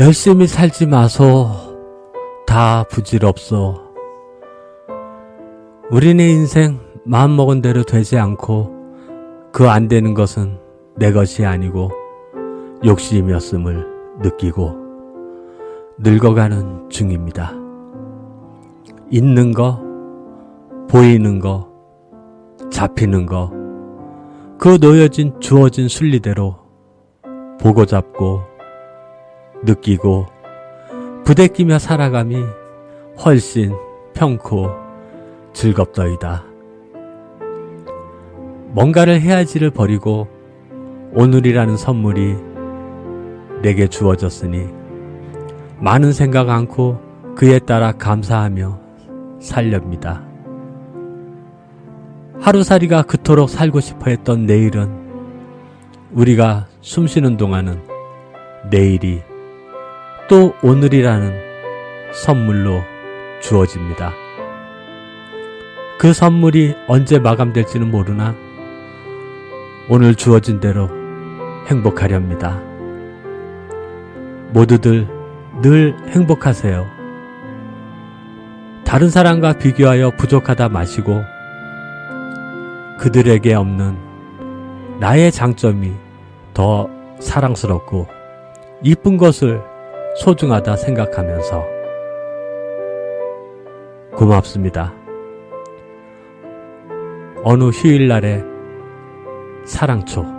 열심히 살지 마소. 다 부질없소. 우리네 인생 마음먹은 대로 되지 않고 그 안 되는 것은 내 것이 아니고 욕심이었음을 느끼고 늙어가는 중입니다. 있는 거, 보이는 거, 잡히는 거, 그 놓여진 주어진 순리대로 보고 잡고 느끼고 부대끼며 살아감이 훨씬 편코 즐겁더이다. 뭔가를 해야지를 버리고 오늘이라는 선물이 내게 주어졌으니 많은 생각 않고 그에 따라 감사하며 살렵니다. 하루살이가 그토록 살고 싶어 했던 내일은 우리가 숨쉬는 동안은 내일이 또 오늘이라는 선물로 주어집니다. 그 선물이 언제 마감될지는 모르나 오늘 주어진 대로 행복하렵니다. 모두들 늘 행복하세요. 다른 사람과 비교하여 부족하다 마시고 그들에게 없는 나의 장점이 더 사랑스럽고 이쁜 것을 소중하다 생각하면서 고맙습니다. 어느 휴일날의 사랑초